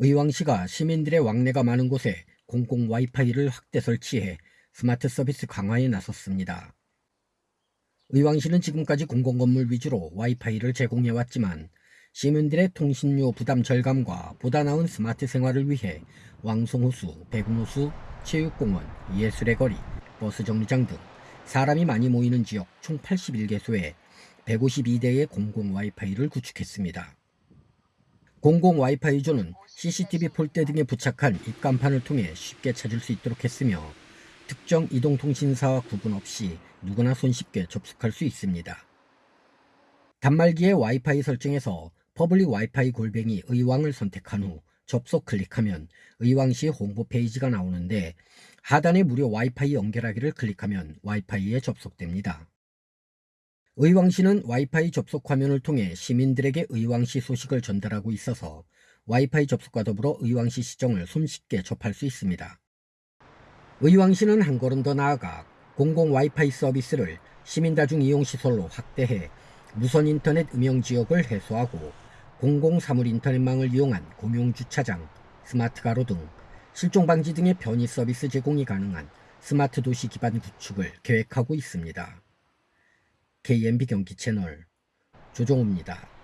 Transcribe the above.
의왕시가 시민들의 왕래가 많은 곳에 공공 와이파이를 확대 설치해 스마트 서비스 강화에 나섰습니다. 의왕시는 지금까지 공공건물 위주로 와이파이를 제공해왔지만 시민들의 통신료 부담 절감과 보다 나은 스마트 생활을 위해 왕송호수, 백운호수, 체육공원, 예술의 거리, 버스 정류장 등 사람이 많이 모이는 지역 총 81개소에 152대의 공공 와이파이를 구축했습니다. 공공 와이파이 존은 CCTV 폴대 등에 부착한 입간판을 통해 쉽게 찾을 수 있도록 했으며 특정 이동통신사와 구분 없이 누구나 손쉽게 접속할 수 있습니다. 단말기의 와이파이 설정에서 Public WiFi 골뱅이 의왕을 선택한 후 접속 클릭하면 의왕시 홍보 페이지가 나오는데 하단에 무료 와이파이 연결하기를 클릭하면 와이파이에 접속됩니다. 의왕시는 와이파이 접속 화면을 통해 시민들에게 의왕시 소식을 전달하고 있어서 와이파이 접속과 더불어 의왕시 시정을 손쉽게 접할 수 있습니다. 의왕시는 한 걸음 더 나아가 공공 와이파이 서비스를 시민다중 이용 시설로 확대해 무선 인터넷 음영 지역을 해소하고 공공 사물 인터넷망을 이용한 공용 주차장, 스마트 가로 등 실종 방지 등의 편의 서비스 제공이 가능한 스마트 도시 기반 구축을 계획하고 있습니다. KMB 경기 채널 조종호입니다.